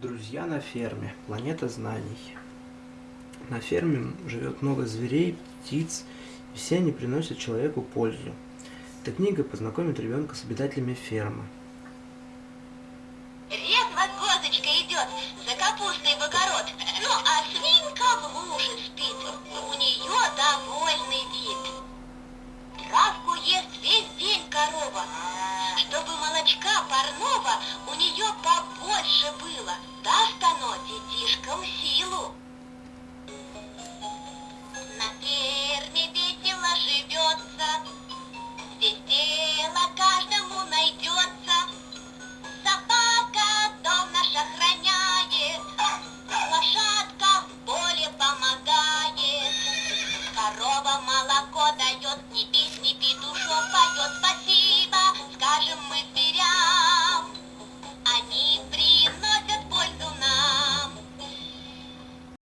Друзья на ферме. Планета знаний. На ферме живет много зверей, птиц, и все они приносят человеку пользу. Эта книга познакомит ребенка с обитателями фермы. Редва козочка идет за капустой в огород, ну а свинка в луже спит. У нее довольный вид. Травку ест весь день корова. Чтобы молочка парного у нее побольше